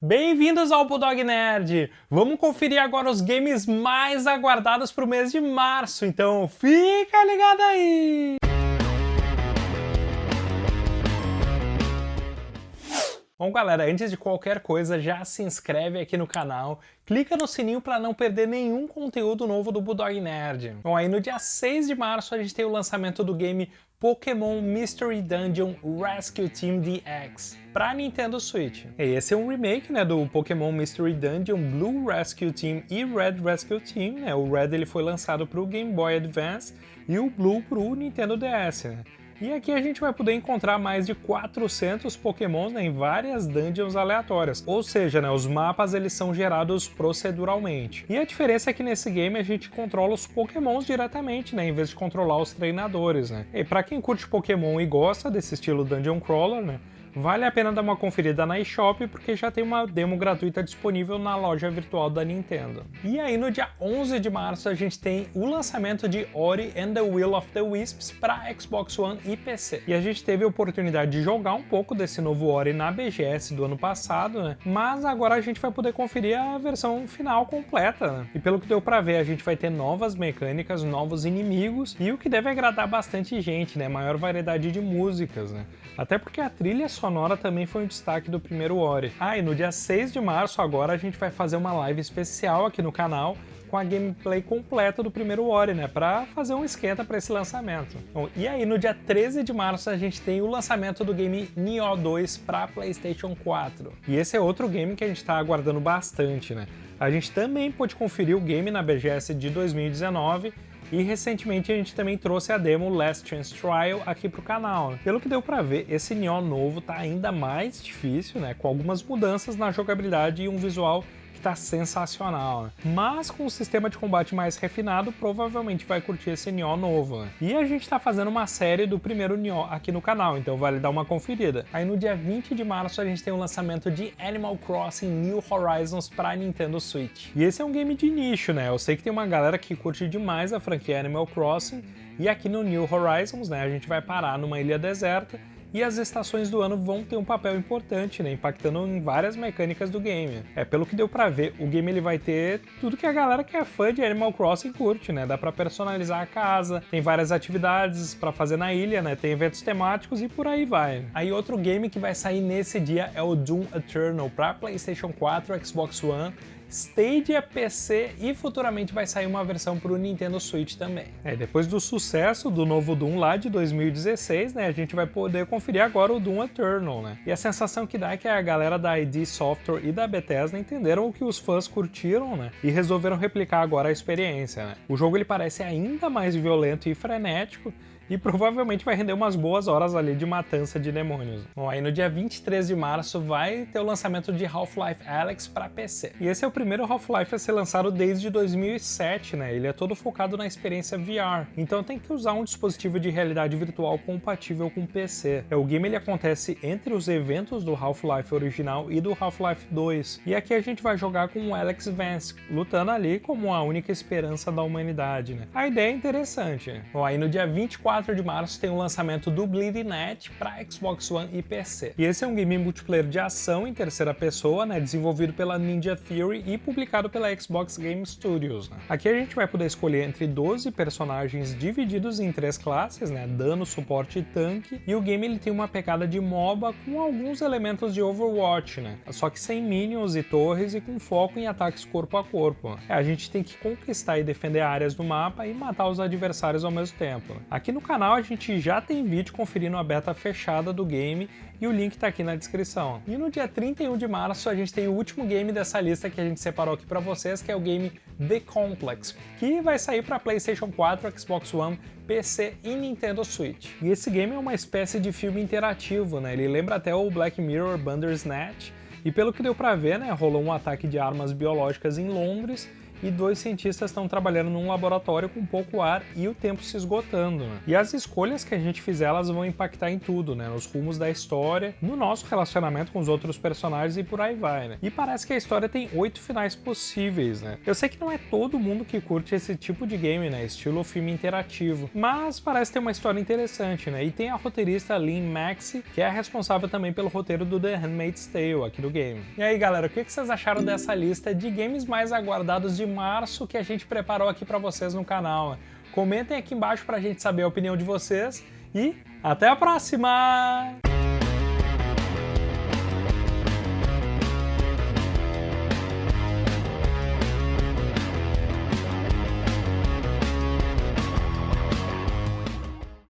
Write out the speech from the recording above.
Bem-vindos ao Bulldog Nerd! Vamos conferir agora os games mais aguardados para o mês de março, então fica ligado aí! Bom, galera, antes de qualquer coisa, já se inscreve aqui no canal, clica no sininho para não perder nenhum conteúdo novo do Bulldog Nerd. Bom, aí no dia 6 de março a gente tem o lançamento do game Pokémon Mystery Dungeon Rescue Team DX para Nintendo Switch. Esse é um remake né, do Pokémon Mystery Dungeon Blue Rescue Team e Red Rescue Team. Né? O Red ele foi lançado para o Game Boy Advance e o Blue para o Nintendo DS. Né? E aqui a gente vai poder encontrar mais de 400 pokémons né, em várias dungeons aleatórias, ou seja, né, os mapas eles são gerados proceduralmente. E a diferença é que nesse game a gente controla os pokémons diretamente, né, em vez de controlar os treinadores. Né. E para quem curte pokémon e gosta desse estilo dungeon crawler, né, Vale a pena dar uma conferida na eShop porque já tem uma demo gratuita disponível na loja virtual da Nintendo. E aí no dia 11 de março a gente tem o lançamento de Ori and the Will of the Wisps para Xbox One e PC. E a gente teve a oportunidade de jogar um pouco desse novo Ori na BGS do ano passado, né? Mas agora a gente vai poder conferir a versão final completa, né? E pelo que deu pra ver, a gente vai ter novas mecânicas, novos inimigos e o que deve agradar bastante gente, né? Maior variedade de músicas, né? Até porque a trilha sonora também foi um destaque do primeiro Ori. Ah, e no dia 6 de março agora a gente vai fazer uma live especial aqui no canal com a gameplay completa do primeiro Ori, né, para fazer um esquenta para esse lançamento. Bom, e aí no dia 13 de março a gente tem o lançamento do game Nioh 2 para PlayStation 4. E esse é outro game que a gente está aguardando bastante, né? A gente também pôde conferir o game na BGS de 2019 e recentemente a gente também trouxe a demo Last Chance Trial aqui pro canal. Pelo que deu pra ver, esse Neon novo tá ainda mais difícil, né, com algumas mudanças na jogabilidade e um visual que tá sensacional, né? Mas com um sistema de combate mais refinado, provavelmente vai curtir esse Nioh novo, né? E a gente tá fazendo uma série do primeiro Nioh aqui no canal, então vale dar uma conferida. Aí no dia 20 de março a gente tem o lançamento de Animal Crossing New Horizons para Nintendo Switch. E esse é um game de nicho, né? Eu sei que tem uma galera que curte demais a franquia Animal Crossing, e aqui no New Horizons, né, a gente vai parar numa ilha deserta e as estações do ano vão ter um papel importante, né, impactando em várias mecânicas do game. É, pelo que deu pra ver, o game ele vai ter tudo que a galera que é fã de Animal Crossing curte, né, dá pra personalizar a casa, tem várias atividades pra fazer na ilha, né, tem eventos temáticos e por aí vai. Aí outro game que vai sair nesse dia é o Doom Eternal pra Playstation 4, Xbox One Stadia, PC e futuramente vai sair uma versão para o Nintendo Switch também. É, depois do sucesso do novo Doom lá de 2016, né, a gente vai poder conferir agora o Doom Eternal, né? E a sensação que dá é que a galera da ID Software e da Bethesda entenderam o que os fãs curtiram, né, e resolveram replicar agora a experiência, né? O jogo ele parece ainda mais violento e frenético, e provavelmente vai render umas boas horas ali de matança de demônios. Bom, aí no dia 23 de março vai ter o lançamento de Half-Life Alyx para PC. E esse é o primeiro Half-Life a ser lançado desde 2007, né? Ele é todo focado na experiência VR, então tem que usar um dispositivo de realidade virtual compatível com PC. É, o game ele acontece entre os eventos do Half-Life original e do Half-Life 2, e aqui a gente vai jogar com o Alex Vance, lutando ali como a única esperança da humanidade, né? A ideia é interessante. Bom, aí no dia 24 4 de março tem o lançamento do Bleeding Edge para Xbox One e PC. E esse é um game multiplayer de ação em terceira pessoa, né, desenvolvido pela Ninja Theory e publicado pela Xbox Game Studios. Né. Aqui a gente vai poder escolher entre 12 personagens divididos em três classes, né, dano, suporte e tanque, e o game ele tem uma pegada de MOBA com alguns elementos de Overwatch, né, só que sem minions e torres e com foco em ataques corpo a corpo. Né. A gente tem que conquistar e defender áreas do mapa e matar os adversários ao mesmo tempo. Aqui no canal a gente já tem vídeo conferindo a beta fechada do game e o link tá aqui na descrição. E no dia 31 de março a gente tem o último game dessa lista que a gente separou aqui para vocês, que é o game The Complex, que vai sair para PlayStation 4, Xbox One, PC e Nintendo Switch. E esse game é uma espécie de filme interativo, né? Ele lembra até o Black Mirror Bandersnatch, e pelo que deu pra ver, né, rolou um ataque de armas biológicas em Londres, e dois cientistas estão trabalhando num laboratório com pouco ar e o tempo se esgotando. Né? E as escolhas que a gente fizer, elas vão impactar em tudo, né? Nos rumos da história, no nosso relacionamento com os outros personagens e por aí vai, né? E parece que a história tem oito finais possíveis, né? Eu sei que não é todo mundo que curte esse tipo de game, né? Estilo filme interativo, mas parece ter uma história interessante, né? E tem a roteirista Lynn Maxey, que é responsável também pelo roteiro do The Handmaid's Tale aqui do game. E aí, galera, o que vocês acharam dessa lista de games mais aguardados de março que a gente preparou aqui para vocês no canal? Comentem aqui embaixo para a gente saber a opinião de vocês e até a próxima!